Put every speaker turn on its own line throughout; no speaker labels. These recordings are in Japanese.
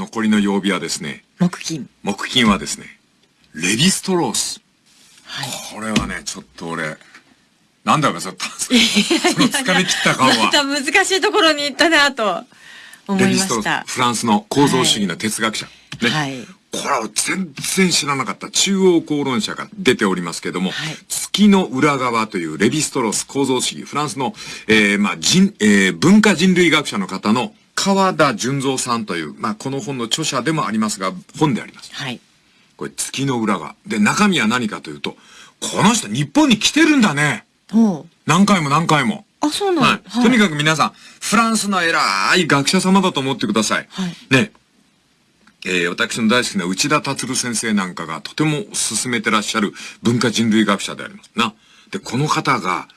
残りの曜日はですね、
木金。
木金はですね、レヴィストロース。
はい。
これはね、ちょっと俺、なんだろうか、そのその疲れ切った顔
ま
は。
た難しいところに行ったなと思い
レヴィストロー
ました
ス、。フランスの構造主義の哲学者。ね。
はい。
これは全然知らなかった中央公論者が出ておりますけども、
はい
月の裏側というレヴィストロース構造主義、フランスの、えーまあ人、えー文化人類学者の方の川田純三さんという、まあ、この本の著者でもありますが、本であります。
はい。
これ月の裏側。で、中身は何かというと、この人日本に来てるんだね。何回も何回も。
あ、そうなん
はい。
はい
とにかく皆さん、フランスの偉い学者様だと思ってください。
はい
ね。えー私の大好きな内田達先生なんかがとても進めてらっしゃる文化人類学者でありますな。で、この方が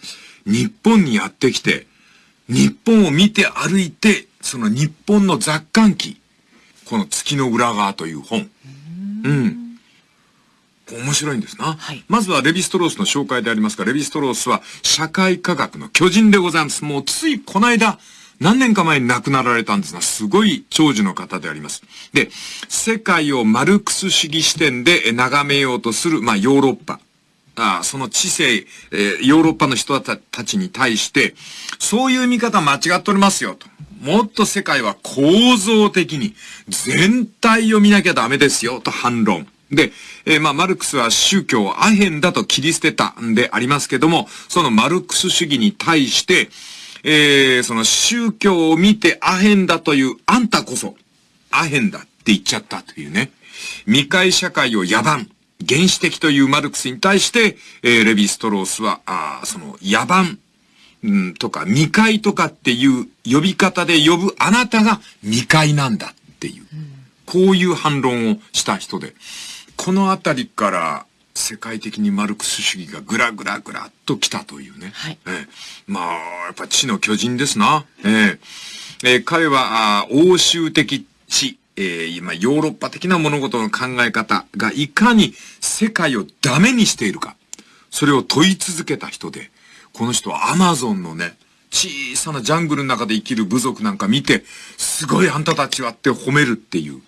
日本にやってきて、日本を見て歩いて、その日本の雑感記、この月の裏側という本。うん。面白いんですな。
はい
まずはレヴィストロースの紹介でありますが、レヴィストロースは社会科学の巨人でございます。もうついこの間、何年か前に亡くなられたんですが、すごい長寿の方であります。で、世界をマルクス主義視点でえ眺めようとする、まあヨーロッパ。ああその知性、えーヨーロッパの人たちに対して、そういう見方間違っておりますよと。もっと世界は構造的に全体を見なきゃダメですよと反論。で、えーまあ、マルクスは宗教をアヘンだと切り捨てたんでありますけども、そのマルクス主義に対して、えーその宗教を見てアヘンだというあんたこそ、アヘンだって言っちゃったというね。未開社会を野蛮、原始的というマルクスに対して、えーレヴィストロースは、あーその野蛮、うん、とか未開とかっていう呼び方で呼ぶあなたが未開なんだっていう、こういう反論をした人で、このあたりから世界的にマルクス主義がぐらぐらぐらっと来たというね。
はい
ええまあ、やっぱ知の巨人ですな。ええええ彼は、あー欧州的知、えー今、ヨーロッパ的な物事の考え方がいかに世界をダメにしているか。それを問い続けた人で、この人はアマゾンのね、小さなジャングルの中で生きる部族なんか見て、すごいあんたたちはって褒めるっていう。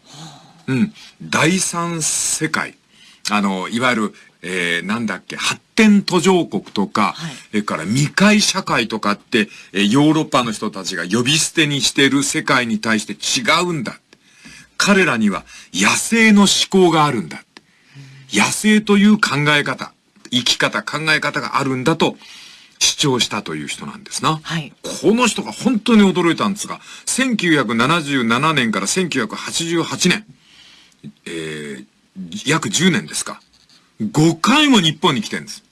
うん。第三世界。あの、いわゆる、えー、なんだっけ、発展途上国とか、
はい
それから未開社会とかって、えーヨーロッパの人たちが呼び捨てにしている世界に対して違うんだ。彼らには野生の思考があるんだ。野生という考え方、生き方、考え方があるんだと主張したという人なんですな。
はい
この人が本当に驚いたんですが、1977年から1988年、えー、約10年ですか。5回も日本に来てるんです。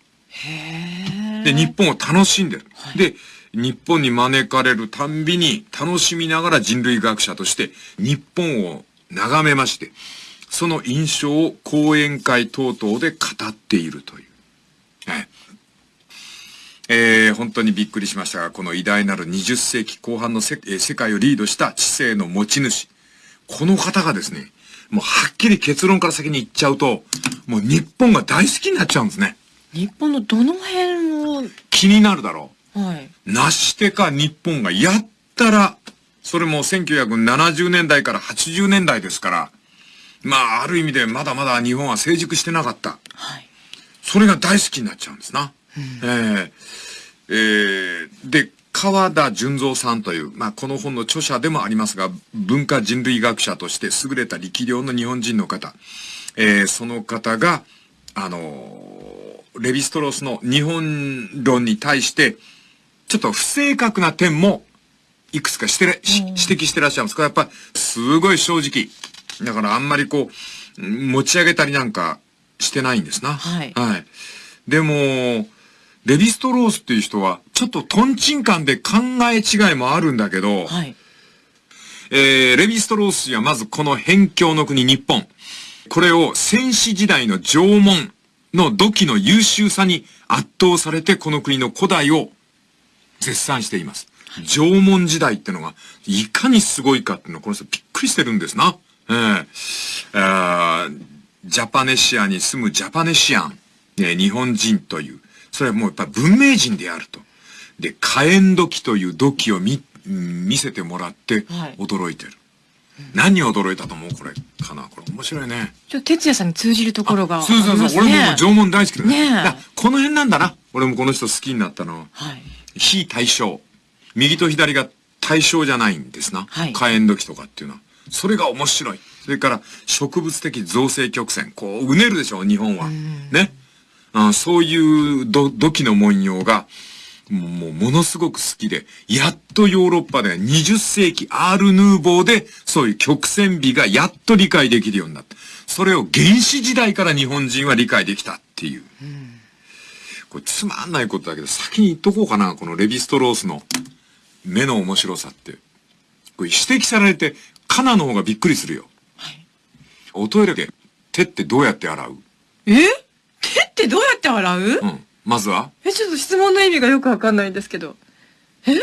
で、日本を楽しんでる。で、日本に招かれるたんびに楽しみながら人類学者として日本を眺めまして、その印象を講演会等々で語っているという。はいえー本当にびっくりしましたが、この偉大なる20世紀後半のせ、えー世界をリードした知性の持ち主。この方がですね、もうはっきり結論から先に言っちゃうと、もう日本が大好きになっちゃうんですね。
日本のどの辺を、
気になるだろ
はい。
う。なしてか日本がやったら、それも1970年代から80年代ですから、まあ、ある意味でまだまだ日本は成熟してなかった。
はい。
それが大好きになっちゃうんですな。えーえーで、川田純三さんという、まあ、この本の著者でもありますが、文化人類学者として優れた力量の日本人の方、えーその方が、あのーレヴィストロースの日本論に対して、ちょっと不正確な点も、いくつかして指摘してらっしゃいます。これやっぱり、すごい正直。だからあんまりこう、持ち上げたりなんかしてないんですな。
はい
はい。でも、レヴィストロースっていう人は、ちょっとトンチンカンで考え違いもあるんだけど、
はい。
えー、レヴィストロースにはまずこの辺境の国日本。これを戦死時代の縄文の土器の優秀さに圧倒されてこの国の古代を絶賛しています。縄文時代ってのがいかにすごいかっていうのをこの人びっくりしてるんですな。えーあージャパネシアに住むジャパネシアン、えー日本人という、それはもうやっぱ文明人であると。で、火炎土器という土器を見、うん見せてもらって
はい
驚いてる。何に驚いたと思うこれかな？これ面白いね。
ちょっと哲也さんに通じるところがあり
そうそうそう。俺ももう縄文大好きだ
ねえ
だからこの辺なんだな。俺もこの人好きになったのは。
はい。
非対称。右と左が対象じゃないんですな。
はい
火炎土器とかっていうのは。それが面白い。それから植物的造成曲線。こう、うねるでしょ、日本は。ね。あそういう土土器の文様が、もうものすごく好きで、やっとヨーロッパで20世紀アール・ヌーボーで、そういう曲線美がやっと理解できるようになった。それを原始時代から日本人は理解できたっていう。これつまんないことだけど、先に言っとこうかな、このレヴィストロースの目の面白さって。これ指摘されて、カナの方がびっくりするよ。
はい。
おトイレで手ってどうやって洗う？
え？手ってどうやって洗う、
うん。まずは？
え、ちょっと質問の意味がよくわかんないんですけど。え？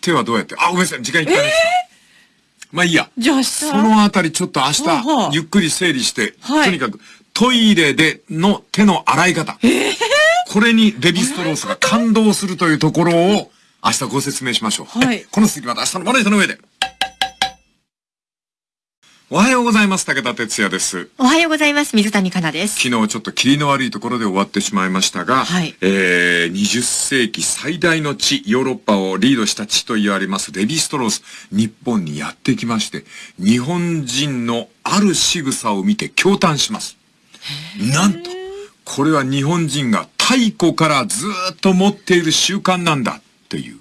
手はどうやって？あ、ごめんなさい、時間いっぱいです。まあいいや。
じゃあ明日。
そのあたりちょっと明日、
はあはあ
ゆっくり整理して、
はい
とにかくトイレでの手の洗い方。これにレヴィストロースが感動するというところを明日ご説明しましょう。
はい
この続きまた明日のマネージャーの上で。おはようございます。武田哲也です。
おはようございます。水谷香奈です。
昨日ちょっと霧の悪いところで終わってしまいましたが、
はい
えー、20世紀最大の地、ヨーロッパをリードした地と言われますレヴィストロース、日本にやってきまして、日本人のある仕草を見て驚嘆します。なんと、これは日本人が太古からずーっと持っている習慣なんだっていう。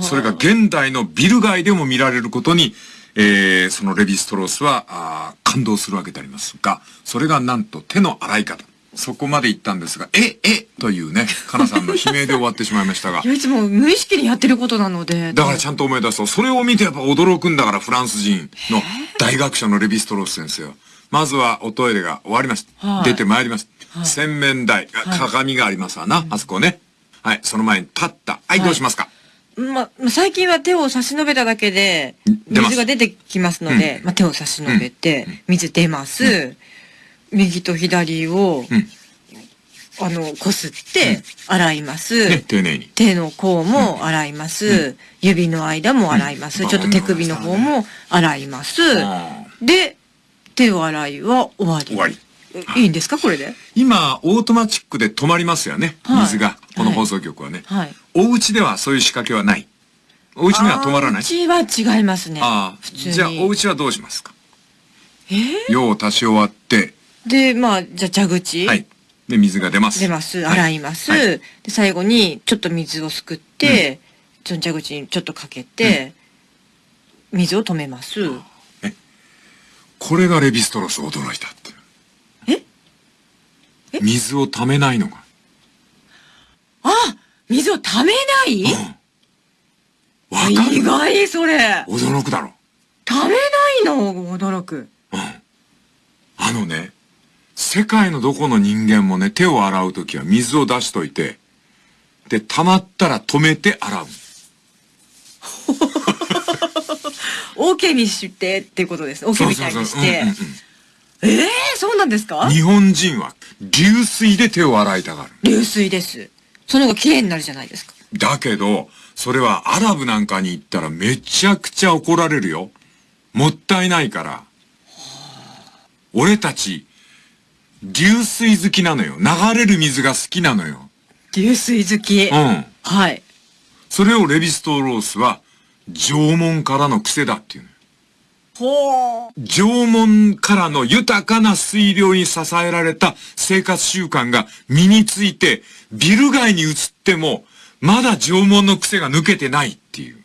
それが現代のビル街でも見られることに、えー、そのレヴィストロースは、あー感動するわけでありますが、それがなんと手の洗い方。そこまで行ったんですが、え、え、というね、かなさんの悲鳴で終わってしまいましたが
い、や、いつも無意識にやってることなので。
だからちゃんと思い出すと、それを見てやっぱ驚くんだから、フランス人の大学者のレヴィストロース先生は。まずはおトイレが終わります。
はい
出てまいります。
はい
洗面台、鏡がありますわな、あそこね。はい、その前に立った。はい、どうしますか、
ま、ま最近は手を差し伸べただけで、水が出てきますので、まあ、手を差し伸べて、水出ます。右と左を、
うん
あの、こすって、洗います。
ね、丁寧に。
手の甲も洗います。指の間も洗います。
うん
ちょっと手首の方も洗います。
あ
で、手を洗いは終わり。
終わり。
えいいんですかこれで？
今、オートマチックで止まりますよね。
はい
水が。この放送局はね。
はい。
お家ではそういう仕掛けはない。お家には止まらない。
うちは違いますね。
ああ。
普通に。
じゃあ、お家はどうしますか？
え？ー
用を足し終わって、
で、まあ、じゃあ蛇口。
はい。で、水が出ます。
出ます。
はい
洗います。
はい
で、最後に、ちょっと水をすくって、その蛇口にちょっとかけて、水を止めます。
これがレヴィストロス驚いたって。
え？え
水を溜めないのが。
あ水を溜めない、
わかる
意外、それ。
驚くだろ。
溜めないの？驚く。
あのね、世界のどこの人間もね、手を洗うときは水を出しといて、で、溜まったら止めて洗う。
OK にしてっていうことです。OK みたいにして。
うんうん
ええそうなんですか？
うん日本人は流水で手を洗いたがる。
流水です。その方が綺麗になるじゃないですか。
だけど、それはアラブなんかに行ったらめちゃくちゃ怒られるよ。もったいないから。俺たち、流水好きなのよ。流れる水が好きなのよ。
流水好き。
うん。
はい。
それをレヴィストロースは、縄文からの癖だっていうのよ。
ほう。
縄文からの豊かな水量に支えられた生活習慣が身について、ビル街に移っても、まだ縄文の癖が抜けてないっていう。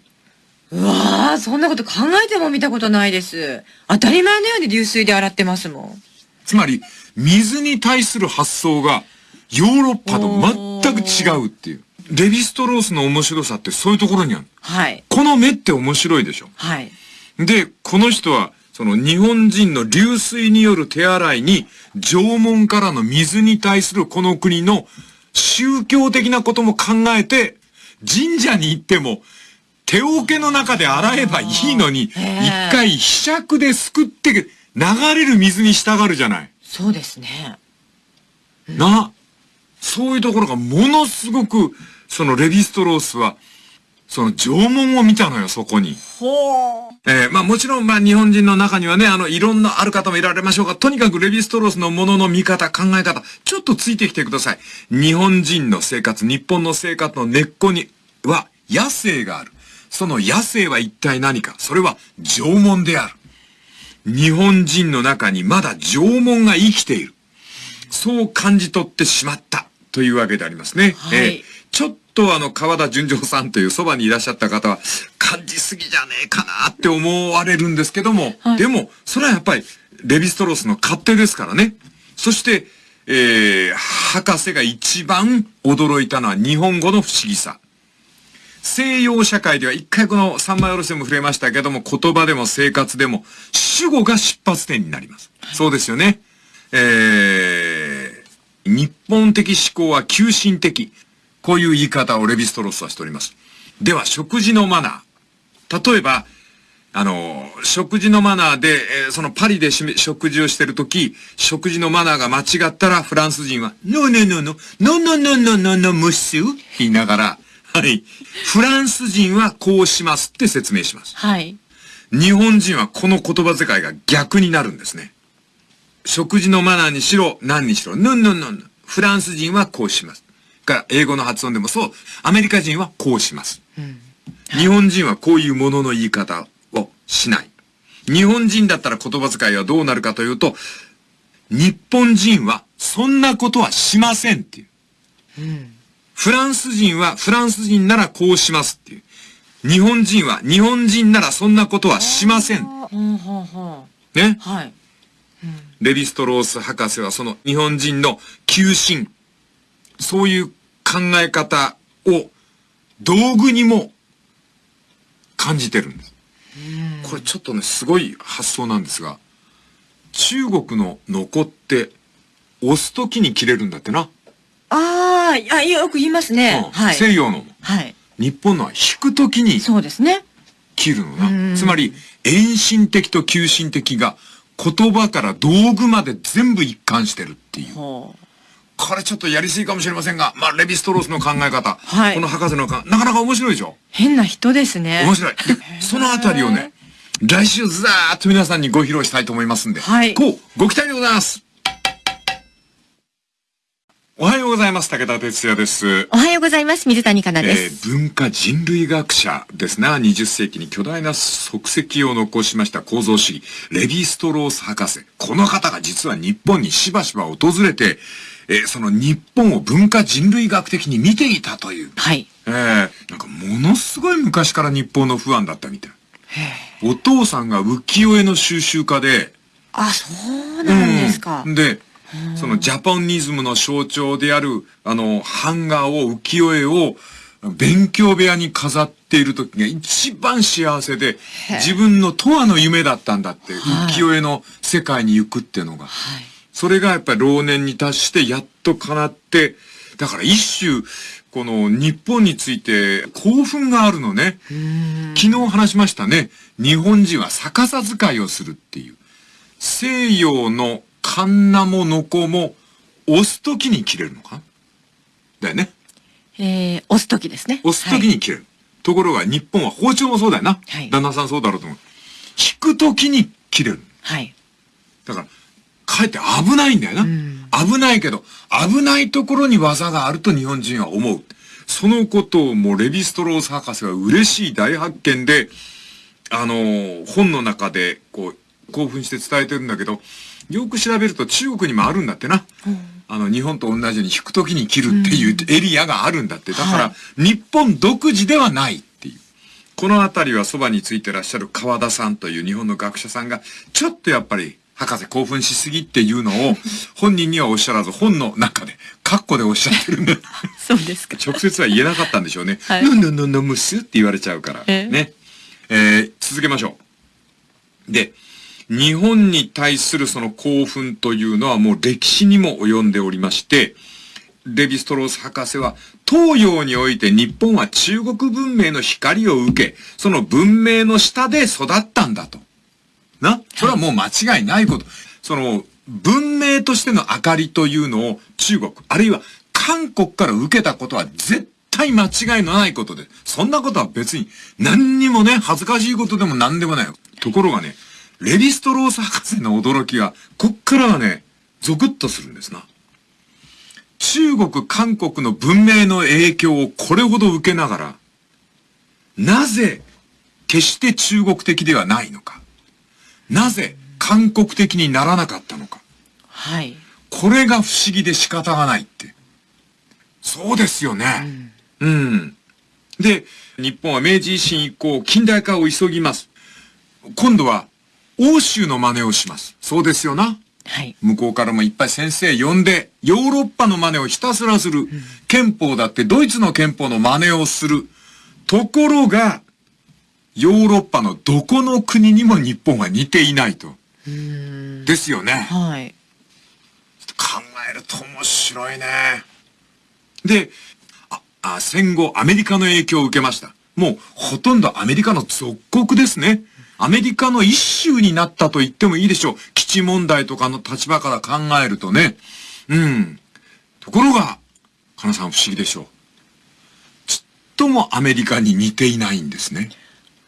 うわあ、そんなこと考えても見たことないです。当たり前のように流水で洗ってますもん。
つまり、水に対する発想が、ヨーロッパと全く違うっていう。レヴィストロースの面白さってそういうところにある。
はい。
この目って面白いでしょ。
はい。
で、この人は、その日本人の流水による手洗いに、縄文からの水に対するこの国の宗教的なことも考えて、神社に行っても、手桶の中で洗えばいいのに、一回被釈ですくって、流れる水に従うじゃない。
そうですね。
な、そういうところがものすごく、そのレヴィストロースは、その縄文を見たのよ、そこに。
ほう。
えーまあもちろん、まあ日本人の中にはね、あの、いろんなある方もいられましょうが、とにかくレヴィストロースのものの見方、考え方、ちょっとついてきてください。日本人の生活、日本の生活の根っこには野生がある。その野生は一体何かそれは縄文である。日本人の中にまだ縄文が生きている。そう感じ取ってしまったというわけでありますね。
はい
えーちょっとあの、川田純情さんというそばにいらっしゃった方は、感じすぎじゃねえかなって思われるんですけども、
はい
でも、それはやっぱり、レヴィストロースの勝手ですからね。そして、えー、博士が一番驚いたのは日本語の不思議さ。西洋社会では一回この三枚おろしでも触れましたけども、言葉でも生活でも、主語が出発点になります。そうですよね。えー、日本的思考は急進的。こういう言い方をレヴィストロースはしております。では、食事のマナー。例えば、あの、食事のマナーで、えーそのパリでしめ食事をしてるとき、食事のマナーが間違ったら、フランス人は、ノーノーノーノー、ノーノーノーノーノーノームッシュ言いながら、はい。フランス人はこうしますって説明します。
はい。
日本人はこの言葉遣いが逆になるんですね。食事のマナーにしろ、何にしろ、ヌンヌンヌン。フランス人はこうします。から、英語の発音でもそう、アメリカ人はこうします。日本人はこういうものの言い方をしない。日本人だったら言葉遣いはどうなるかというと、日本人はそんなことはしませんっていう。フランス人はフランス人ならこうしますっていう。日本人は日本人ならそんなことはしません。ね
う。。はい。
レヴィストロース博士はその日本人の急進、そういう考え方を道具にも感じてるんです。これちょっとね、すごい発想なんですが、中国のノコって押すときに切れるんだってな。
ああ、いや、よく言いますね。
うん
はい。
西洋のも。
はい。
日本のは引くときに
そうですね。
切るの
うん
な。つまり、遠心的と急心的が言葉から道具まで全部一貫してるっていう。
ほう。
これちょっとやりすぎかもしれませんが、まあ、レヴィストロースの考え方。
はい
この博士の考え、なかなか面白いでしょ？
変な人ですね。
面白い。でそのあたりをね、来週ずーっと皆さんにご披露したいと思いますんで。
はい
こう、ご期待でございます。おはようございます。武田哲也です。
おはようございます。水谷香奈
え
です。
ー文化人類学者ですな。20世紀に巨大な足跡を残しました構造主義、レヴィストロース博士。この方が実は日本にしばしば訪れて、えーその日本を文化人類学的に見ていたという。
はい。
えーなんかものすごい昔から日本の不安だったみたい。お父さんが浮世絵の収集家で、
あ、そうなんですか。
うんで、そのジャパニズムの象徴である、あの、版画を、浮世絵を、勉強部屋に飾っている時が一番幸せで、自分の永遠の夢だったんだって、
はい
浮世絵の世界に行くっていうのが。
はい。
それがやっぱり老年に達してやっと叶って、だから一種、この日本について興奮があるのね。昨日話しましたね。日本人は逆さ使いをするっていう。西洋のカンナもノコも押すときに切れるのか？だよね。
えー、押すときですね。
押すときに切れる。ところが日本は包丁もそうだよな。
はい
旦那さんそうだろうと思う。引くときに切れる。
はい。
だから、かえって危ないんだよな。
ん
危ないけど、危ないところに技があると日本人は思う。そのことをもうレヴィストロース博士は嬉しい大発見で、あのー本の中で、こう、興奮して伝えてるんだけど、よく調べると中国にもあるんだってな。あの、日本と同じように引くときに切るっていうエリアがあるんだって。だから、
は
日本独自ではないっていう。このあたりはそばについてらっしゃる川田さんという日本の学者さんが、ちょっとやっぱり、博士興奮しすぎっていうのを、本人にはおっしゃらず、本の中で、カッコでおっしゃってるんだ。
そうですか。
直接は言えなかったんでしょうね。
はい
ぬんぬんぬんむすって言われちゃうから。
ええ
ね。えー続けましょう。で、日本に対するその興奮というのはもう歴史にも及んでおりまして、レヴィストロース博士は、東洋において日本は中国文明の光を受け、その文明の下で育ったんだと。なそれはもう間違いないこと。その、文明としての明かりというのを中国、あるいは韓国から受けたことは絶対間違いのないことで、そんなことは別に何にもね、恥ずかしいことでも何でもない。ところがね、レヴィストロース博士の驚きが、こっからはね、ゾクッとするんですな。中国、韓国の文明の影響をこれほど受けながら、なぜ、決して中国的ではないのか。なぜ、韓国的にならなかったのか。
はい。
これが不思議で仕方がないって。そうですよね。うん。うん、で、日本は明治維新以降、近代化を急ぎます。今度は、欧州の真似をします。そうですよな。
はい。
向こうからもいっぱい先生呼んで、ヨーロッパの真似をひたすらする。うん、憲法だってドイツの憲法の真似をする。ところが、ヨーロッパのどこの国にも日本は似ていないと。ですよね。
はい。
考えると面白いね。で、あ、あ戦後アメリカの影響を受けました。もうほとんどアメリカの属国ですね。アメリカの一州になったと言ってもいいでしょう。基地問題とかの立場から考えるとね。うん。ところが、かなさん不思議でしょう。ちっともアメリカに似ていないんですね。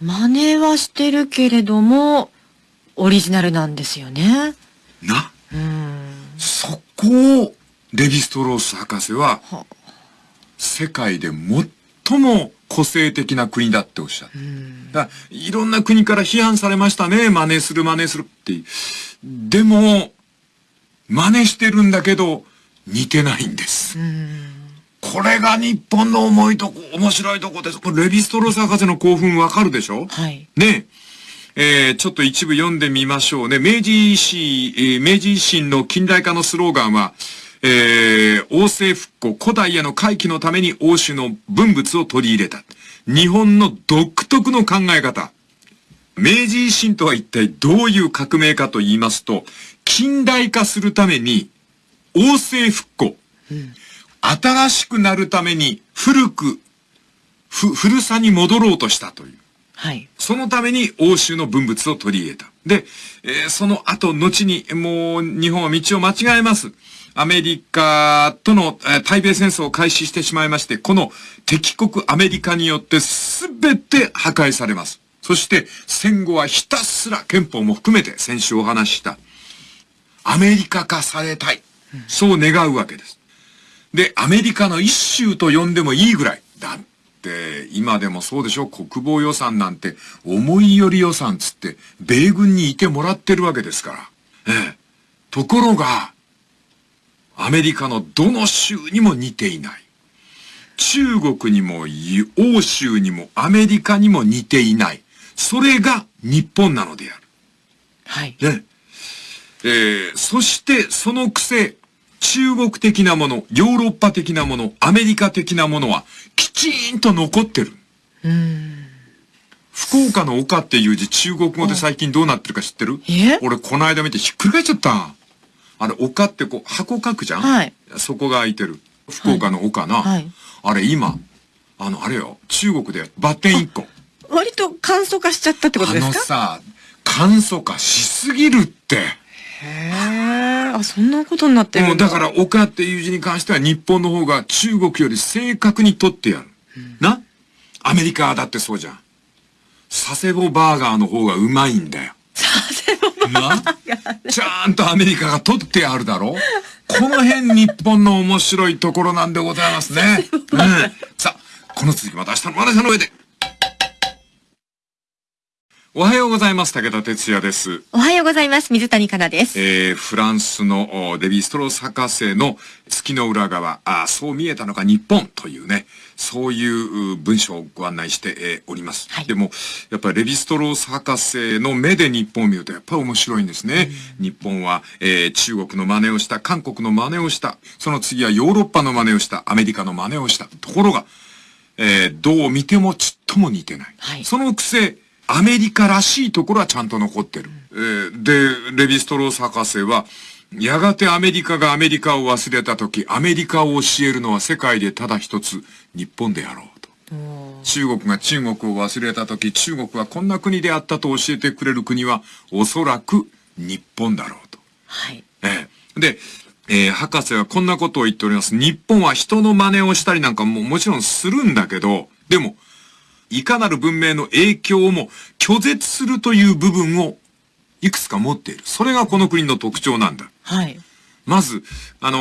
真似はしてるけれども、オリジナルなんですよね。
な？
うん。
そこを、レヴィストロース博士は、は世界で最も個性的な国だっておっしゃる。だいろんな国から批判されましたね。真似する真似するって。でも、真似してるんだけど、似てないんです。これが日本の重いとこ、面白いとこです。これレヴィストロース博士の興奮わかるでしょ？
はい。
ねえー、ちょっと一部読んでみましょうね。明治維新、えー、明治維新の近代化のスローガンは、えー、王政復古、古代への回帰のために欧州の文物を取り入れた。日本の独特の考え方。明治維新とは一体どういう革命かと言いますと、近代化するために、王政復古。うん、新しくなるために古く、ふ、古さに戻ろうとしたという。
はい。
そのために欧州の文物を取り入れた。で、えー、その後、後に、もう、日本は道を間違えます。アメリカとの、えー、対米戦争を開始してしまいまして、この敵国アメリカによって全て破壊されます。そして戦後はひたすら憲法も含めて先週お話しした。アメリカ化されたい。そう願うわけです。で、アメリカの一州と呼んでもいいぐらい。だって、今でもそうでしょ？国防予算なんて、思いより予算つって、米軍にいてもらってるわけですから。ええ。ところが、アメリカのどの州にも似ていない。中国にも欧州にもアメリカにも似ていない。それが日本なのである。
はい。
ね。えー、そしてその癖、中国的なもの、ヨーロッパ的なもの、アメリカ的なものはきちんと残ってる。
うん。
福岡の岡っていう字中国語で最近どうなってるか知ってる？俺この間見てひっくり返っちゃった。あれ、丘ってこう、箱書くじゃん？
はい。
そこが開いてる。福岡の丘な。
はい。
あれ今、あの、あれよ、中国でバッテン1個。
割と簡素化しちゃったってことですか？
あのさ、簡素化しすぎるって。へ
え、あ、そんなことになってる
んだ。だから、丘っていう字に関しては日本の方が中国より正確に取ってやる。うん、な？アメリカだってそうじゃん。佐世保バーガーの方がうまいんだよ。
な？
ちゃんとアメリカが取ってあるだろ？この辺日本の面白いところなんでございますね。うん、さあ、この続きまた明日のマネーの上で。おはようございます。武田哲也です。
おはようございます。水谷香奈です。
えー、フランスのデビー・ストロース博士の月の裏側、あそう見えたのか日本というね、そういう文章をご案内して、えー、おります。はい、でも、やっぱりレヴィストロース博士の目で日本を見るとやっぱり面白いんですね。日本は、えー、中国の真似をした、韓国の真似をした、その次はヨーロッパの真似をした、アメリカの真似をした。ところが、えー、どう見てもちっとも似てない。
はい、
そのくせ、アメリカらしいところはちゃんと残ってる。えー、で、レヴィストロース博士は、やがてアメリカがアメリカを忘れた時、アメリカを教えるのは世界でただ一つ、日本であろうと。中国が中国を忘れた時、中国はこんな国であったと教えてくれる国は、おそらく日本だろうと。
はい。
ええ。で、えー博士はこんなことを言っております。日本は人の真似をしたりなんかももちろんするんだけど、でも、いかなる文明の影響をも拒絶するという部分をいくつか持っている。それがこの国の特徴なんだ。
はい。
まず、あの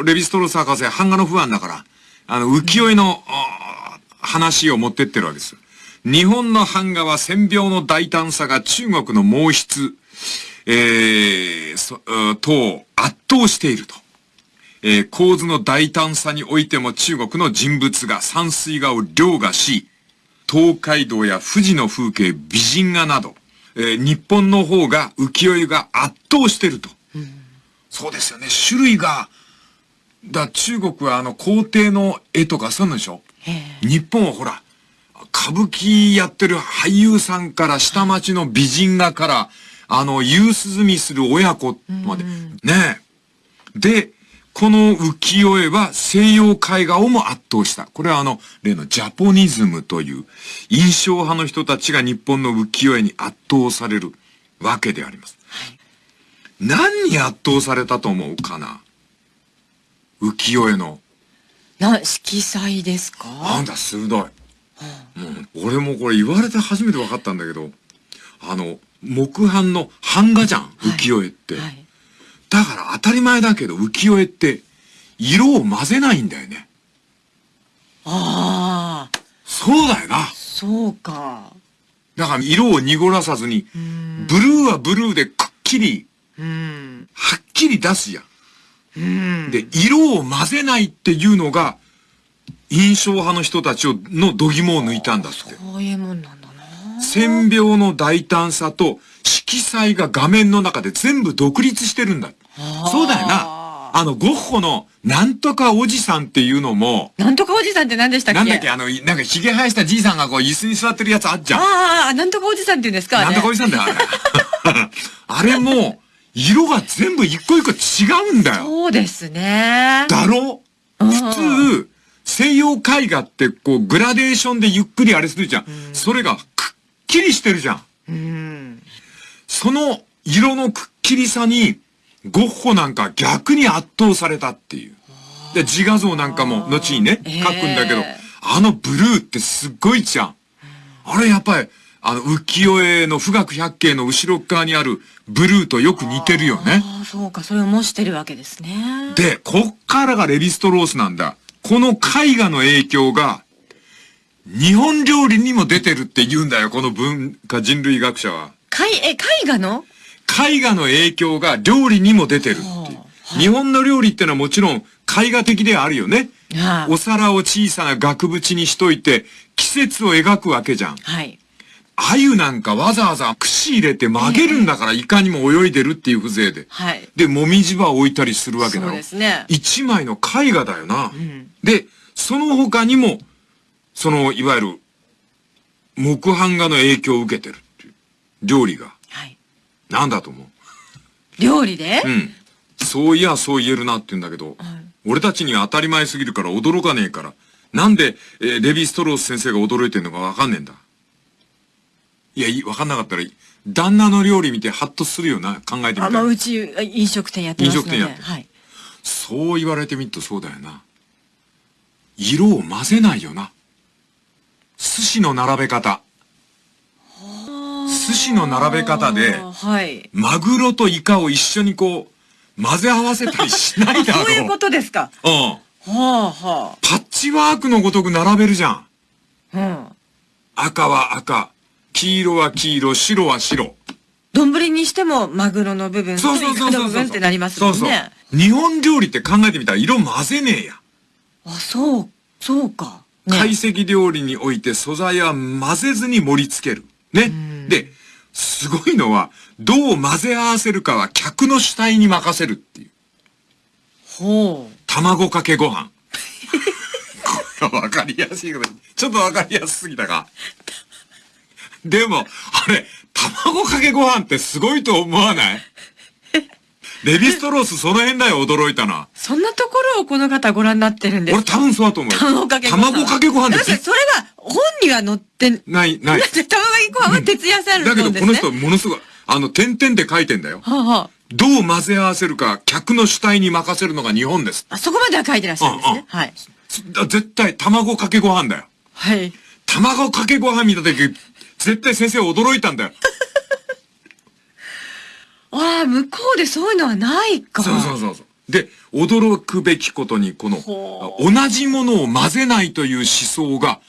ーレヴィストロース博士は版画の不安だから、あの、浮世絵の、あー話を持ってってるわけです。日本の版画は線描の大胆さが中国の毛筆、えー、そ、うん等を圧倒していると。えー構図の大胆さにおいても中国の人物が山水画を凌駕し、東海道や富士の風景、美人画など、えー日本の方が浮世絵が圧倒してると。そうですよね。種類が、だ、中国はあの皇帝の絵とかそういうのでしょ？
え
日本はほら、歌舞伎やってる俳優さんから下町の美人画から、あの、夕涼みする親子まで。ねえ。で、この浮世絵は西洋絵画をも圧倒した。これはあの、例のジャポニズムという印象派の人たちが日本の浮世絵に圧倒されるわけであります。何に圧倒されたと思うかな？浮世絵の。
な、色彩ですか？
なんだ、鋭い。もう、俺もこれ言われて初めて分かったんだけど、あの、木版の版画じゃん、浮世絵って。
はい。
だから当たり前だけど、浮世絵って、色を混ぜないんだよね。
ああ、
そうだよな。
そうか。
だから色を濁らさずに、ブルーはブルーでくっきり、
うん。
はっきり出すじゃん。
うん。
で、色を混ぜないっていうのが、印象派の人たちを、の度肝を抜いたんだって。
そういうもんなんだな。
線描の大胆さと色彩が画面の中で全部独立してるんだ。そうだよな。あの、ゴッホのなんとかおじさんっていうのも、
なんとかおじさんって何でしたっけ？
なんだっけ、あの、なんか髭生やしたじいさんがこう椅子に座ってるやつあっじゃん。
ああ、なんとかおじさんって言うんですか？
なんとかおじさんだよ、あれ。あれも、色が全部一個一個違うんだよ。
そうですね。
だろ？
うん
普通、西洋絵画ってこうグラデーションでゆっくりあれするじゃん。それがくっきりしてるじゃん。
うん。
その色のくっきりさに、ゴッホなんか逆に圧倒されたっていう。で、自画像なんかも後にね、
ええ
描くんだけど、あのブルーってすっごいじゃん。あれやっぱり、あの浮世絵の富岳百景の後ろ側にあるブルーとよく似てるよね。
ああ、そうか。それを模してるわけですね。
で、こっからがレヴィストロースなんだ。この絵画の影響が、日本料理にも出てるって言うんだよ、この文化人類学者は。
絵、え、絵画の？
絵画の影響が料理にも出てるっていう
は。あ
日本の料理ってのはもちろん絵画的ではあるよね。
あ
お皿を小さな額縁にしといて季節を描くわけじゃん。
はい。
鮎なんかわざわざ串入れて曲げるんだから、いかにも泳いでるっていう風情で。
はい。
で、もみじ場を置いたりするわけだろ。
そうですね。
一枚の絵画だよな。
ん
で、その他にも、その、いわゆる、木版画の影響を受けてるっていう。料理が。
はい。
なんだと思う？
料理で？
うん。そういや、そう言えるなって言うんだけど、
はい
俺たちには当たり前すぎるから驚かねえから、なんで、えーレヴィ・ストロース先生が驚いてんのかわかんねえんだ？いや、いい、わかんなかったらいい、旦那の料理見てハッとするよな、考えてみた
あ、まあ、
ら。
うち、あ飲食店やってますので。
飲食店やってる
はい。
そう言われてみるとそうだよな。色を混ぜないよな。寿司の並べ方。寿司の並べ方で、
はい。
マグロとイカを一緒にこう、混ぜ合わせたりしないだろう。
そういうことですか。
うん。
はあは
パッチワークのごとく並べるじゃん。
あ。うん。
赤は赤、黄色は黄色、白は白。
丼にしてもマグロの部分と
そうそう
イカ
そうそうそう。
の部分ってなりますもんね。
そうそう。日本料理って考えてみたら色混ぜねえや。
あ、そう、そうか。ね
懐石料理において素材は混ぜずに盛り付ける。ね。で、すごいのは、どう混ぜ合わせるかは客の主体に任せるっていう。
ほう。
卵かけご飯。これはわかりやすいけど、ちょっとわかりやすすぎたか。でも、あれ、卵かけご飯ってすごいと思わない？レヴィストロースその辺だよ、驚いたのは。
そんなところをこの方ご覧になってるんです
俺多分そうだと思うよ。
卵かけご飯。
卵かけご飯です
だってそれが本には載って、だ
ない、ない
っ。て卵かけご飯は徹夜さんの
だけど。この人ものすごい、あの、点々で書いてんだよ。
はあは
どう混ぜ合わせるか、客の主体に任せるのが日本です。
あ、そこまでは書いてらっしゃるんです。ねはい。
だ絶対、卵かけご飯だよ。
はい。
卵かけご飯見たとき、絶対先生驚いたんだよ。
ああ、向こうでそういうのはないか。
そうそうそうそう。で、驚くべきことに、この、
ほ
同じものを混ぜないという思想が、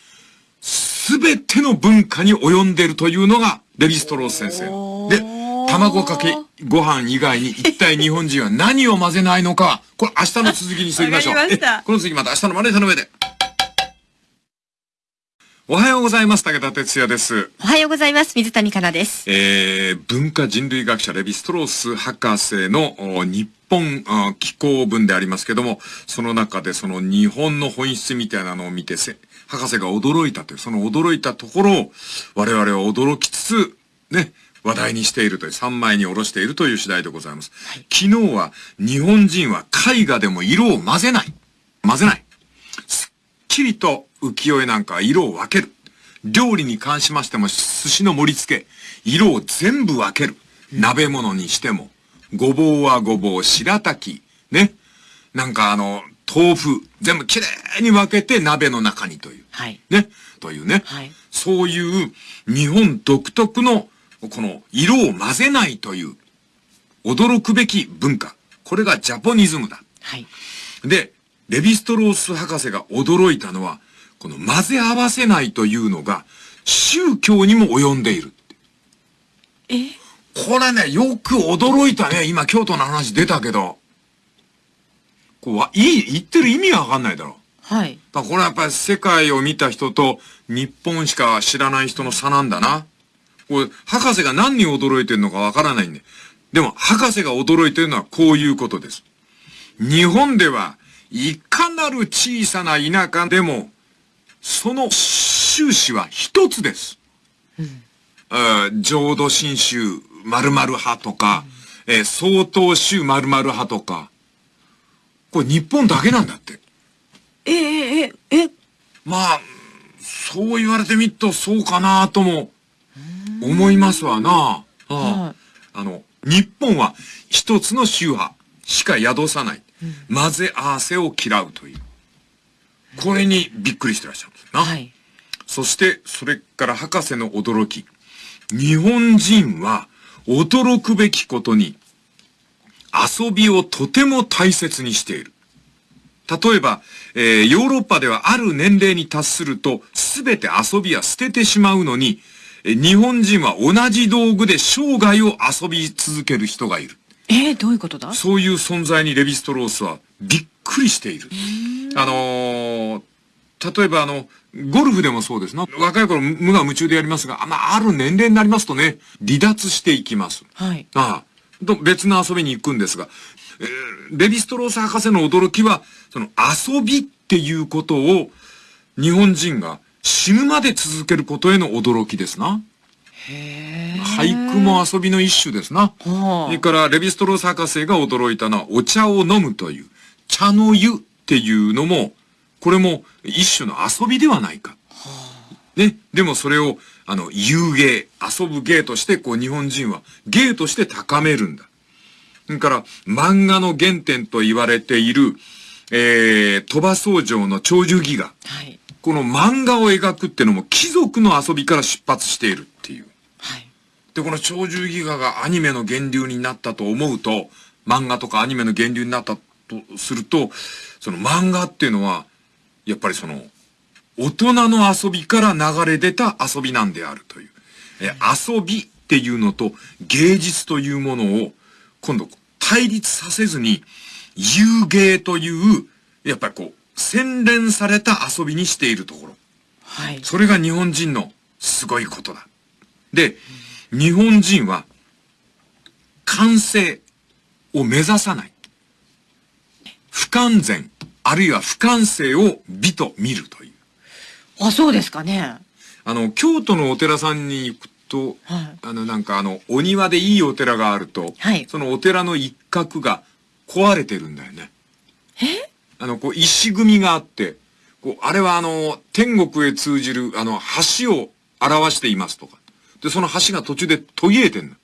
すべての文化に及んでいるというのが、レヴィストロース先生。
お
で
ー、
卵かけご飯以外に、一体日本人は何を混ぜないのか、これ明日の続きにしておきましょう。
わかりました
えこの続きまた明日のマネージャーの上で。おはようございます。武田哲也です。
おはようございます。水谷香奈です。
えー、文化人類学者レヴィストロース博士のお日本あ気候文でありますけども、その中でその日本の本質みたいなのを見てせ、博士が驚いたという、その驚いたところを我々は驚きつつ、ね、話題にしているという、三枚に下ろしているという次第でございます。昨日は日本人は絵画でも色を混ぜない。混ぜない。すっきりと浮世絵なんかは色を分ける。料理に関しましても寿司の盛り付け、色を全部分ける。鍋物にしても。ごぼうはごぼう、白滝、ね。なんかあの、豆腐、全部きれいに分けて鍋の中にという。
はい。
ね。というね。
はい
そういう日本独特のこの色を混ぜないという驚くべき文化。これがジャポニズムだ。
はい。
で、レヴィストロース博士が驚いたのは、この混ぜ合わせないというのが宗教にも及んでいる。
え？
これね、よく驚いたね。今京都の話出たけど。こうわ、いい、言ってる意味がわかんないだろ。
はい。
だこれはやっぱり世界を見た人と日本しか知らない人の差なんだな。これ、博士が何に驚いてるのかわからないんで。でも、博士が驚いてるのはこういうことです。日本では、いかなる小さな田舎でも、その宗旨は一つです。あー浄土真宗〇〇派とか、えー曹洞宗〇〇派とか、これ日本だけなんだって。
えええええ
まあ、そう言われてみるとそうかなとも思いますわな。ああ
はい
あの、日本は一つの宗派しか宿さない。混ぜ合わせを嫌うという。これにびっくりしてらっしゃるな。
はい。
そして、それから博士の驚き。日本人は驚くべきことに遊びをとても大切にしている。例えば、えーヨーロッパではある年齢に達すると、すべて遊びは捨ててしまうのに、えー日本人は同じ道具で生涯を遊び続ける人がいる。
えー、どういうことだ？
そういう存在にレヴィストロースはびっくりしている。あのー例えばあの、ゴルフでもそうですな。若い頃無我夢中でやりますが、あまあ、ある年齢になりますとね、離脱していきます。
はい。
ああ。と別の遊びに行くんですが、えーレヴィストロース博士の驚きは、その遊びっていうことを日本人が死ぬまで続けることへの驚きですな。
へえ。
俳句も遊びの一種ですな。
は
それから、レヴィストロース博士が驚いたのは、お茶を飲むという、茶の湯っていうのも、これも一種の遊びではないか。ね。でもそれを、あの、遊芸、遊ぶ芸として、こう、日本人は芸として高めるんだ。それから、漫画の原点と言われている、えー、鳥羽僧正の長寿戯画。
はい。
この漫画を描くってのも貴族の遊びから出発しているっていう。
はい。
で、この鳥獣戯画がアニメの源流になったと思うと、漫画とかアニメの源流になったとすると、その漫画っていうのは、やっぱりその、大人の遊びから流れ出た遊びなんであるという。え遊びっていうのと芸術というものを、今度対立させずに、遊芸という、やっぱりこう、洗練された遊びにしているところ。
はい。
それが日本人のすごいことだ。で、日本人は完成を目指さない。不完全、あるいは不完成を美と見るという。
あ、そうですかね。
あの、京都のお寺さんに行くと、
はい
あの、なんかあの、お庭でいいお寺があると、
はい
そのお寺の一角が壊れてるんだよね。
え？
あの、こう、石組みがあって、こう、あれはあの、天国へ通じる、あの、橋を表していますとか。で、その橋が途中で途切れてんの。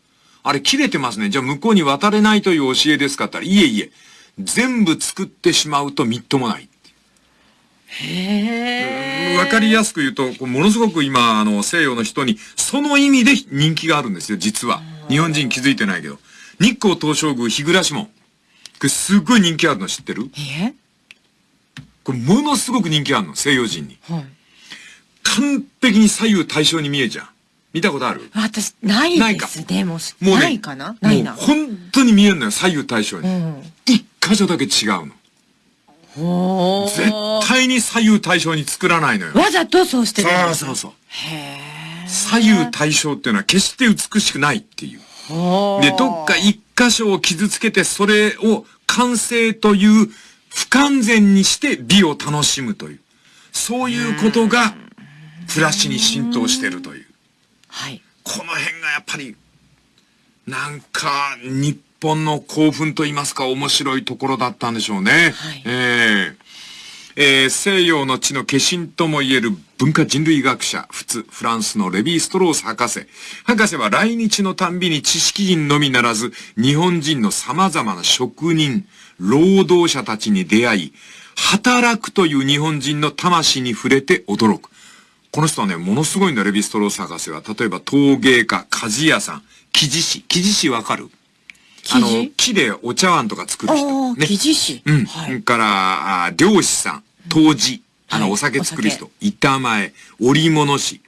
あれ切れてますね。じゃあ向こうに渡れないという教えですかって言ったら、いえいえ、全部作ってしまうとみっともない。
へえ。
わかりやすく言うと、こうものすごく今、あの、西洋の人に、その意味で人気があるんですよ、実は。日本人気づいてないけど。日光東照宮日暮門。これすっごい人気あるの知ってる？
え
これものすごく人気あるの、西洋人に。
はい。
完璧に左右対称に見えちゃう。見たことある？
私、ない
ないか
ですね。もう、
もうね
ないかな？ないな。
本当に見えるのよ、左右対称に。
うん。
一箇所だけ違うの。絶対に左右対称に作らないのよ。
わざとそうしてるん
そうそうそう。
へえ。
左右対称っていうのは決して美しくないっていう。で、どっか一箇所を傷つけて、それを完成という不完全にして美を楽しむという。そういうことが、暮らしに浸透してるという。
はい。
この辺がやっぱり、なんか、日本の興奮と言いますか、面白いところだったんでしょうね。
はい
えええー西洋の地の化身ともいえる文化人類学者、仏、フランスのレヴィ・ストロース博士。博士は来日のたんびに知識人のみならず、日本人の様々な職人、労働者たちに出会い、働くという日本人の魂に触れて驚く。この人はね、ものすごいんだ、レヴィストロース博士は。例えば陶芸家、鍛冶屋さん、生地師。生地師わかる？あの木でお茶碗とか作る人。
おー、生地師。
うん。
はい。
から、あ漁師さん、杜氏、あの、
はい
お酒作る人、板前、織物師。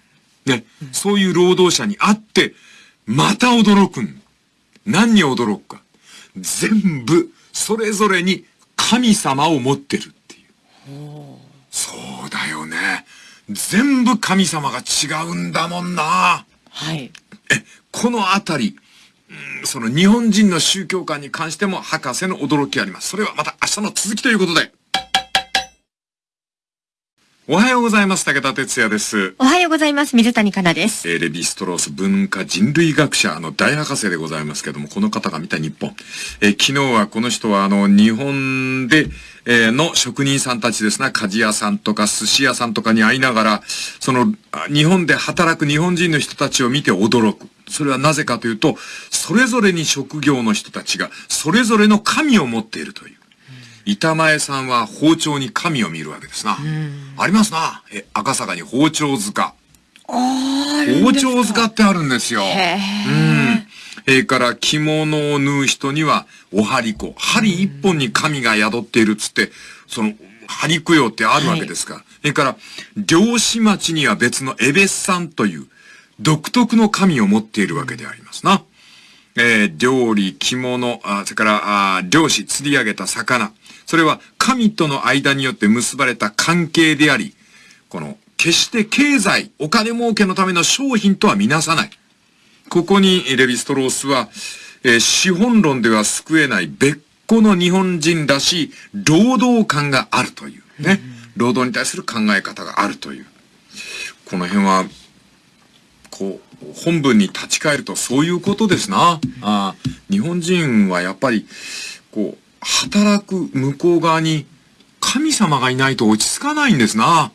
ね、そういう労働者に会って、また驚くん。何に驚くか。全部、それぞれに神様を持ってるっていう。そうだよね。全部神様が違うんだもんな。
はい。
え、このあたり、うんその日本人の宗教観に関しても博士の驚きあります。それはまた明日の続きということで。おはようございます。武田哲也です。
おはようございます。水谷香奈です。
えーレヴィストロース文化人類学者の大博士でございますけども、この方が見た日本。えー昨日はこの人はあの、日本で、えーの職人さんたちですな、鍛冶屋さんとか寿司屋さんとかに会いながら、その、あ日本で働く日本人の人たちを見て驚く。それはなぜかというと、それぞれに職業の人たちが、それぞれの神を持っているという。板前さんは包丁に神を見るわけですな。ありますな。え、赤坂に包丁塚。包丁塚ってあるんですよ。
へ
うん。それから着物を縫う人には、お針子。針一本に神が宿っているっつって、その、針供養ってあるわけですから。それから、漁師町には別のエベスさんという、独特の神を持っているわけでありますな。えー料理、着物、あそれから、あ漁師、釣り上げた魚。それは神との間によって結ばれた関係であり、この、決して経済、お金儲けのための商品とはみなさない。ここにレヴィストロースは、えー資本論では救えない別個の日本人らしい労働感があるというね。労働に対する考え方があるという。この辺は、こう、本文に立ち返るとそういうことですな。あー日本人はやっぱり、こう、働く向こう側に神様がいないと落ち着かないんですな。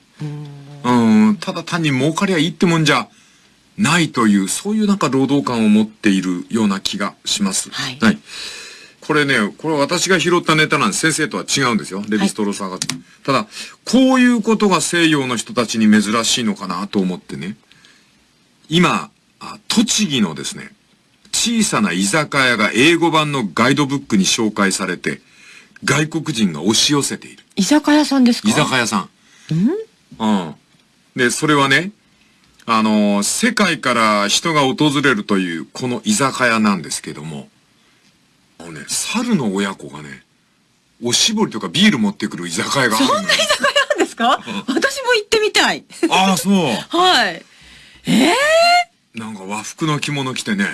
うん、ただ単に儲かりゃいいってもんじゃないという、そういうなんか労働感を持っているような気がします。
はい
これね、これは私が拾ったネタなんです。先生とは違うんですよ。レヴィストロース博士。ただ、こういうことが西洋の人たちに珍しいのかなと思ってね。今、あ栃木のですね、小さな居酒屋が英語版のガイドブックに紹介されて、外国人が押し寄せている。
居酒屋さんですか？
居酒屋さん。うん？で、それはね、あの、世界から人が訪れるというこの居酒屋なんですけども、あのね、猿の親子がね、おしぼりとかビール持ってくる居酒屋があるのよ。
なんですか？私も行ってみたい。
ああ、そう。
はい。
なんか和服の着物着てね。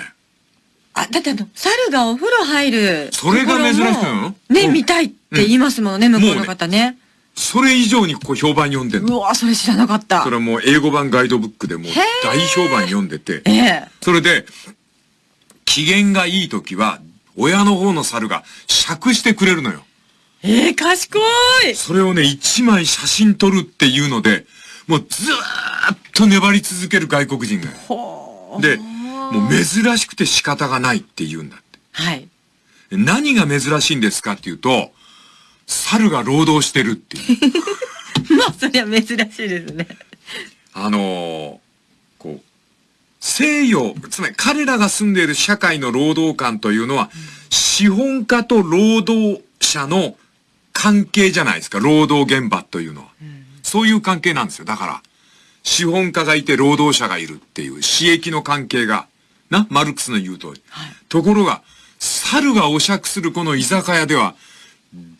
あ、だってあの、猿がお風呂入る。
それが珍しいの？
ね、
うん
見たいって言いますもんね、向こうの方ね。
それ以上にこう評判読んでんの。
うわ、それ知らなかった
そ。れはもう英語版ガイドブックでもう大評判読んでて。
ええ。
それで、機嫌がいい時は、親の方の猿が釈してくれるのよ。
ええ、賢い。
それをね、一枚写真撮るっていうので、もうずーっと粘り続ける外国人がいる。で、もう珍しくて仕方がないって言うんだって。
はい。
何が珍しいんですかっていうと、猿が労働してるっていう。
まあ、それは珍しいですね。
あのーこう、西洋、つまり彼らが住んでいる社会の労働観というのは、資本家と労働者の関係じゃないですか、労働現場というのは。そういう関係なんですよ。だから、資本家がいて労働者がいるっていう、私益の関係が、な、マルクスの言う通り。
はい
ところが、猿がお酌するこの居酒屋では、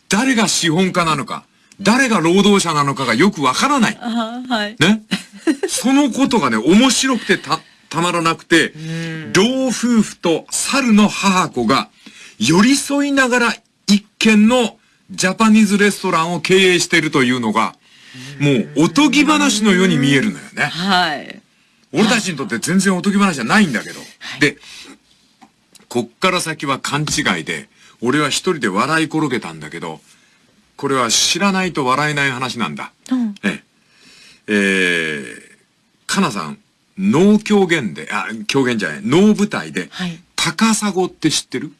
誰が資本家なのか、誰が労働者なのかがよくわからない。
あはい。
ね？そのことがね、面白くてた、たまらなくて、老夫婦と猿の母子が寄り添いながら一軒のジャパニーズレストランを経営しているというのが、もうおとぎ話のように見えるのよね。
はい。
俺たちにとって全然おとぎ話じゃないんだけど。
い
で、こっから先は勘違いで、俺は一人で笑い転げたんだけど、これは知らないと笑えない話なんだ。
うん。
ええ。えー、かなさん、能狂言で、あ、狂言じゃない、能舞台で、
はい。
高砂って知ってる？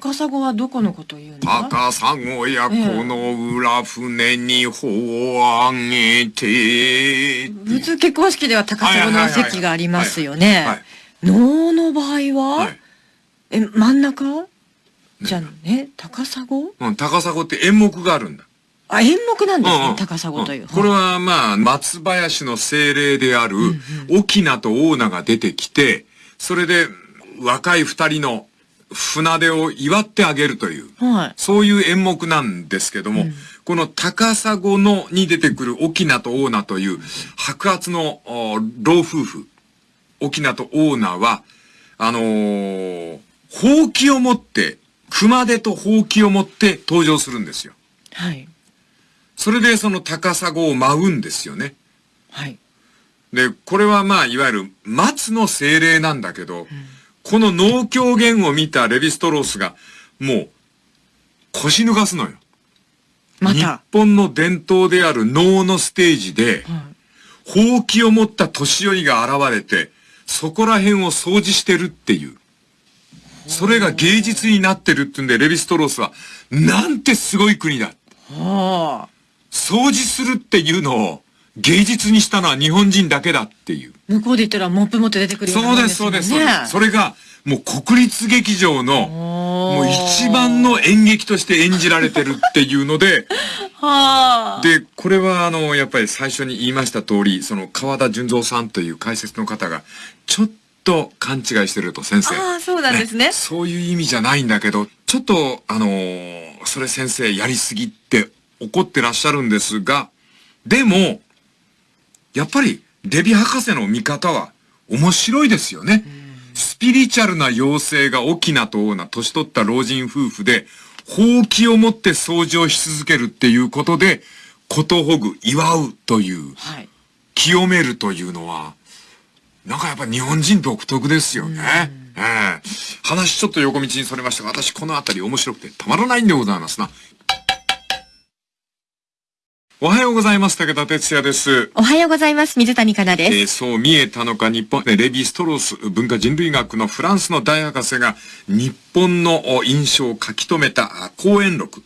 高砂はどこのことを言うんですか
高砂やこの裏船に帆を上げて、
普通結婚式では高砂の席がありますよね。能の場合は、
はい。
え、真ん中じゃあね、高砂？
うん、高砂って演目があるんだ。
あ、演目なんですね、
うんうん。
高砂という。
ん。これはまあ、松林の精霊である、沖名と大名が出てきて、それで若い二人の船出を祝ってあげるという、
はい。
そういう演目なんですけども、この高砂のに出てくる沖名と大名という白髪のお老夫婦、沖名と大名は、あのー、ほうきを持って、熊手とほうきを持って登場するんですよ。
はい。
それでその高砂を舞うんですよね。
はい。
で、これはまあ、いわゆる松の精霊なんだけど、この農協言を見たレヴィストロースが、もう、腰抜かすのよ。日
また？
本の伝統である能のステージで、
はい
ほうきを持った年寄りが現れて、そこら辺を掃除してるっていう。それが芸術になってるってんで、レヴィストロースは、なんてすごい国だ。
はあ。
掃除するっていうのを芸術にしたのは日本人だけだっていう。
向こうで言ったらモップ持って出てくるよ
です、
もんですもんね。
そうです、そうです。それが、もう国立劇場の、も
も
う一番の演劇として演じられてるっていうので、
はあ。
で、これはあの、やっぱり最初に言いました通り、その川田純三さんという解説の方が、ちょっと勘違いしてると先生。
ああ、そうなんですね。
そういう意味じゃないんだけど、ちょっと、あのーそれ先生やりすぎって怒ってらっしゃるんですが、でも、やっぱり、レビ博士の見方は面白いですよね。スピリチュアルな妖精が沖縄と大な年取った老人夫婦で、ほうきを持って掃除をし続けるっていうことで、ことほぐ、祝うという、
はい。
清めるというのは、なんかやっぱ日本人独特ですよね。ええ話ちょっと横道にそれましたが、私このあたり面白くてたまらないんでございますな。おはようございます。武田哲也です。
おはようございます。水谷香奈
え
です。
ーそう見えたのか日本、えーレヴィ・ストロース文化人類学のフランスの大博士が日本のお印象を書き留めたあ講演録、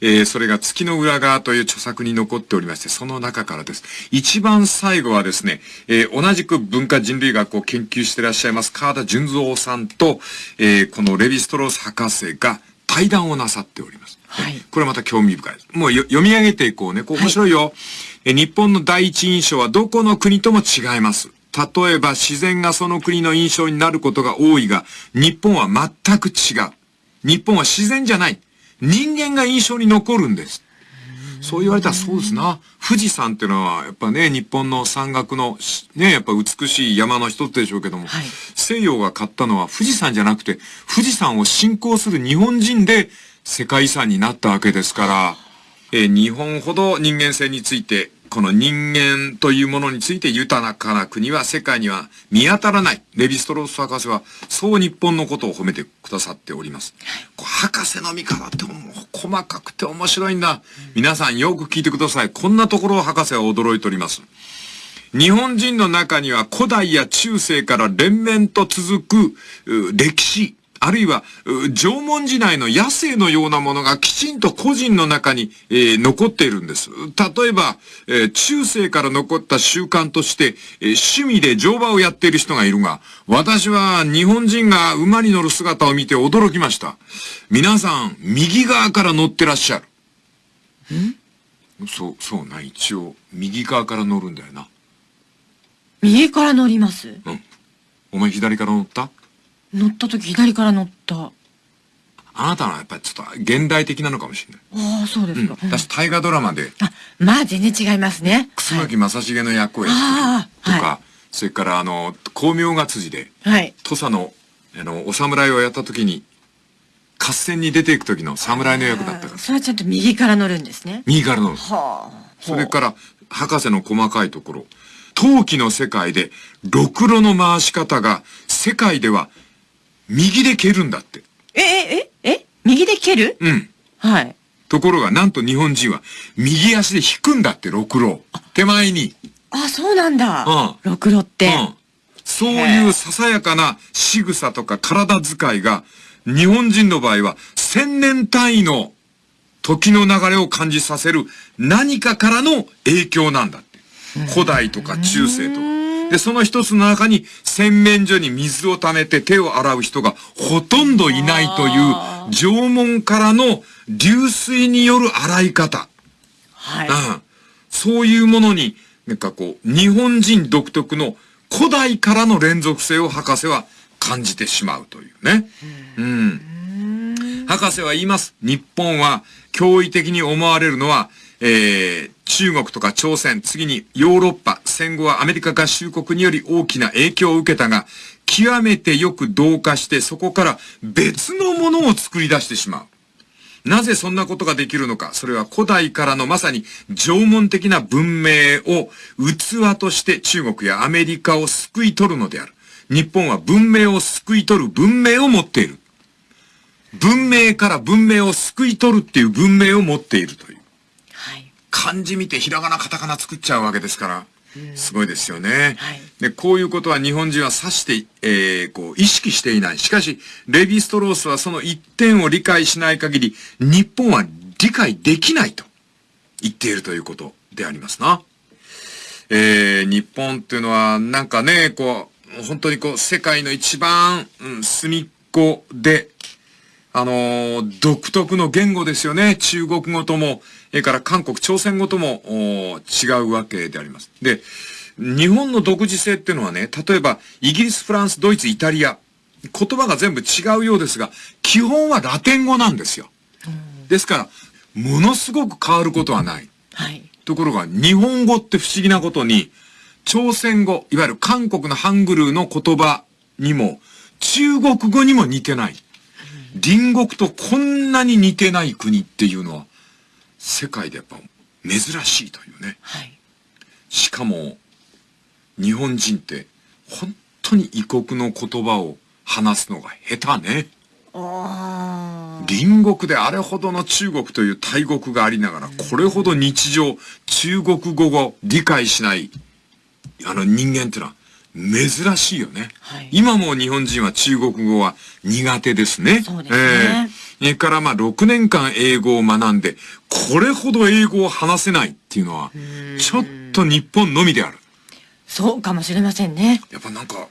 えーそれが月の裏側という著作に残っておりまして、その中からです。一番最後はですね、えー同じく文化人類学を研究していらっしゃいます川田純三さんと、えーこのレヴィ・ストロース博士が対談をなさっております。
はい
これまた興味深いです。もうよ読み上げていこうね。こう面白いよ。え日本の第一印象はどこの国とも違います。例えば自然がその国の印象になることが多いが、日本は全く違う。日本は自然じゃない。人間が印象に残るんです。そう言われたらそうですな。富士山っていうのは、やっぱね、日本の山岳の、しね、やっぱ美しい山の一つでしょうけども、
はい
西洋が買ったのは富士山じゃなくて、富士山を信仰する日本人で世界遺産になったわけですから、えー日本ほど人間性について、この人間というものについて豊かな国は世界には見当たらない。レヴィストロース博士は、そう日本のことを褒めてくださっております。博士の見方ってもう細かくて面白いんだ。皆さんよく聞いてください。こんなところを博士は驚いております。日本人の中には古代や中世から連綿と続く歴史、あるいは縄文時代の野生のようなものがきちんと個人の中に、えー、残っているんです。例えば、えー、中世から残った習慣として、えー、趣味で乗馬をやっている人がいるが、私は日本人が馬に乗る姿を見て驚きました。皆さん、右側から乗ってらっしゃる。ん？そう、そうな、一応、右側から乗るんだよな。
右から乗ります？
うん。お前左から乗った？
乗った時左から乗った。
あなたはやっぱりちょっと現代的なのかもしれ
ない。ああ、そうですか。
うん、私、大河ドラマで。
あ、まあ全然違いますね。
楠木正成の役をやってるとか、はい、それからあの、光明が辻で、はい。土佐の、あの、お侍をやった時に、合戦に出ていく時の侍の役だったから。
それはちゃんと右から乗るんですね。
右から乗る。はあ。それから、博士の細かいところ。陶器の世界で、ろくろの回し方が、世界では右で蹴るんだって。
え、え、え、え右で蹴る？
うん。
はい。
ところが、なんと日本人は、右足で引くんだって、ろくろ手前に。
あ、そうなんだ。うん。ろくろって。うん。
そういうささやかな仕草とか体遣いが、日本人の場合は、千年単位の時の流れを感じさせる何かからの影響なんだって。古代とか中世とか。で、その一つの中に洗面所に水を溜めて手を洗う人がほとんどいないという縄文からの流水による洗い方。
はい。
うん。そういうものに、なんかこう、日本人独特の古代からの連続性を博士は感じてしまうというね。うん。博士は言います。日本は驚異的に思われるのは、えー、中国とか朝鮮、次にヨーロッパ、戦後はアメリカ合衆国により大きな影響を受けたが、極めてよく同化してそこから別のものを作り出してしまう。なぜそんなことができるのか。それは古代からのまさに縄文的な文明を器として中国やアメリカを救い取るのである。日本は文明を救い取る文明を持っている。文明から文明を救い取るっていう文明を持っているという。はい。漢字見てひらがなカタカナ作っちゃうわけですから。すごいですよね。はい、で、こういうことは日本人は指して、えー、こう、意識していない。しかし、レヴィストロースはその一点を理解しない限り、日本は理解できないと言っているということでありますな。えー、日本っていうのは、なんかね、こう、本当にこう、世界の一番、うん、隅っこで、あのー、独特の言語ですよね。中国語とも、それから韓国、朝鮮語とも違うわけであります。で、日本の独自性っていうのはね、例えば、イギリス、フランス、ドイツ、イタリア、言葉が全部違うようですが、基本はラテン語なんですよ。ですから、ものすごく変わることはない。
はい。
ところが、日本語って不思議なことに、朝鮮語、いわゆる韓国のハングルの言葉にも、中国語にも似てない。隣国とこんなに似てない国っていうのは、世界でやっぱ珍しいというね。
はい。
しかも、日本人って本当に異国の言葉を話すのが下手ね。隣国であれほどの中国という大国がありながら、これほど日常、中国語を理解しない、あの人間ってのは珍しいよね。はい、今も日本人は中国語は苦手ですね。
そうですね。
えー、からまあ6年間英語を学んで、これほど英語を話せないっていうのは、ちょっと日本のみである。
そうかもしれませんね。
やっぱなんか、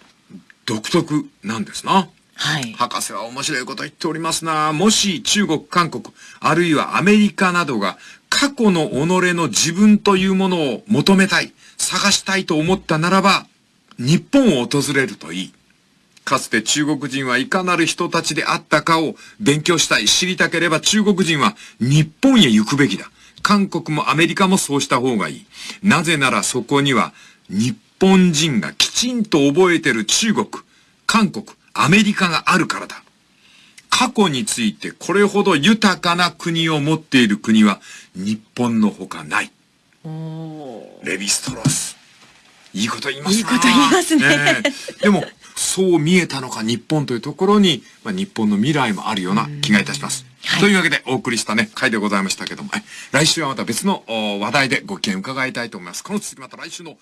独特なんですな。
はい。
博士は面白いこと言っておりますな。もし中国、韓国、あるいはアメリカなどが過去の己の自分というものを求めたい、探したいと思ったならば、日本を訪れるといい。かつて中国人はいかなる人たちであったかを勉強したい、知りたければ中国人は日本へ行くべきだ。韓国もアメリカもそうした方がいい。なぜならそこには日本人がきちんと覚えてる中国、韓国、アメリカがあるからだ。過去についてこれほど豊かな国を持っている国は日本のほかない。レヴィストロース。いいこと言います
いいこと言いますね
でも、そう見えたのか日本というところに、まあ、日本の未来もあるような気がいたします。
はい
というわけでお送りしたね、回でございましたけども、来週はまた別の話題でご意見伺いたいと思います。この続きまた来週の、